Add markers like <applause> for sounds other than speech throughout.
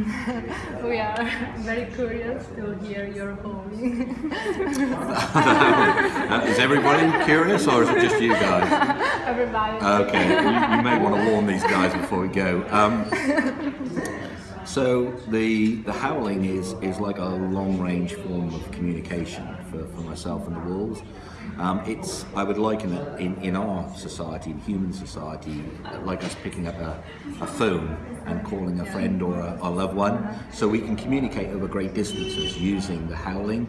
<laughs> we are very curious to hear your howling. <laughs> Uh, is everybody curious or is it just you guys? Everybody. Okay, you, you may want to warn these guys before we go. Um, so the the howling is is like a long range form of communication for, for myself and the wolves. Um, it's I would liken it in, in our society, in human society, like us picking up a, a phone and calling a friend or a, a loved one. So we can communicate over great distances using the howling.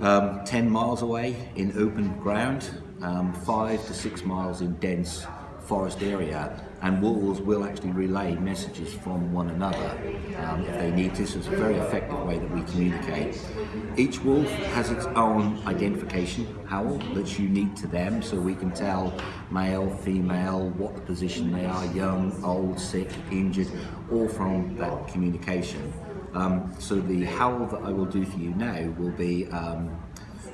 Um, 10 miles away in open ground, um, 5 to 6 miles in dense forest area and wolves will actually relay messages from one another um, if they need to. So it's a very effective way that we communicate. Each wolf has its own identification howl that's unique to them so we can tell male, female, what the position they are, young, old, sick, injured, all from that communication. Um, so the howl that I will do for you now will be um,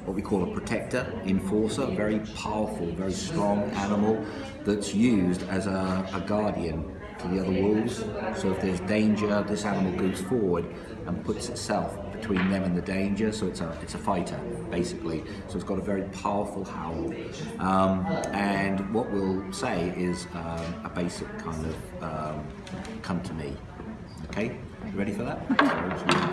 what we call a protector, enforcer, very powerful, very strong animal that's used as a, a guardian to the other wolves. So if there's danger, this animal goes forward and puts itself between them and the danger. So it's a it's a fighter basically. So it's got a very powerful howl. Um, and what we'll say is um, a basic kind of um, come to me. Okay, you ready for that? <laughs>